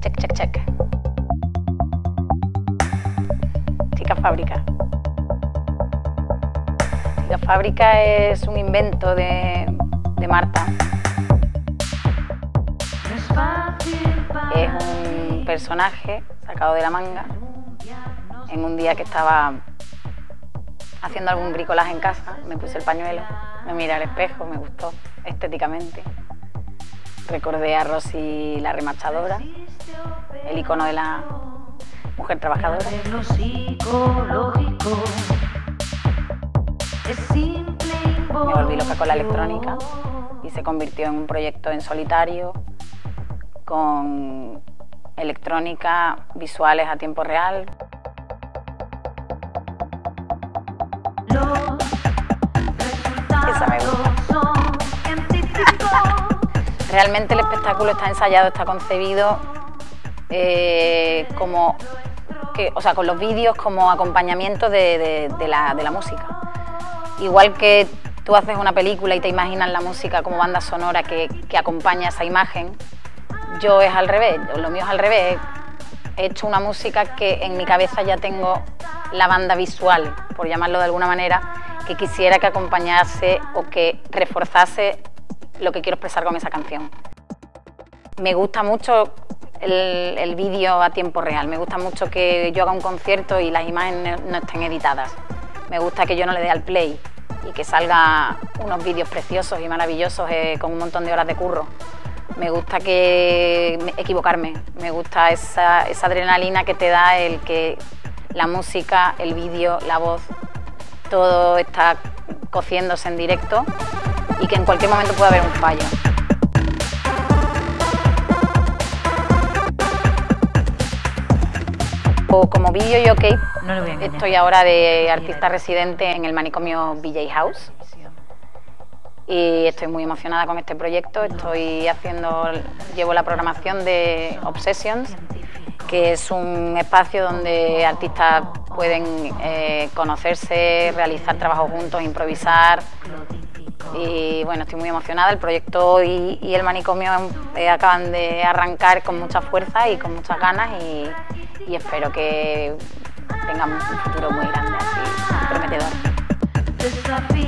Check, check, check. Chica Fábrica. Chica Fábrica es un invento de, de Marta. Es un personaje sacado de la manga en un día que estaba haciendo algún bricolaje en casa, me puse el pañuelo, me miré al espejo, me gustó estéticamente. Recordé a Rosy la remachadora, el icono de la mujer trabajadora. Me volví loca con la electrónica y se convirtió en un proyecto en solitario con electrónica, visuales a tiempo real. Realmente el espectáculo está ensayado, está concebido eh, como que, o sea, con los vídeos como acompañamiento de, de- de la, de la música. Igual que tú haces una película y te imaginas la música como banda sonora que, que acompaña esa imagen, yo es al revés, lo mío es al revés. He hecho una música que en mi cabeza ya tengo la banda visual, por llamarlo de alguna manera, que quisiera que acompañase o que reforzase lo que quiero expresar con esa canción. Me gusta mucho el, el vídeo a tiempo real, me gusta mucho que yo haga un concierto y las imágenes no estén editadas. Me gusta que yo no le dé al play y que salga unos vídeos preciosos y maravillosos eh, con un montón de horas de curro. Me gusta que me- equivocarme, me gusta esa, esa adrenalina que te da el que la música, el vídeo, la voz, todo está cociéndose en directo y que en cualquier momento puede haber un fallo. O como vídeo y ok, No voy a estoy ahora de artista residente en el manicomio BJ House. Y estoy muy emocionada con este proyecto. Estoy haciendo, llevo la programación de Obsessions, que es un espacio donde artistas pueden eh, conocerse, realizar trabajos juntos, improvisar. Y bueno, estoy muy emocionada. El proyecto y, el manicomio eh, acaban de arrancar con mucha fuerza y con muchas ganas y, espero que tengamos un futuro muy grande, así prometedor.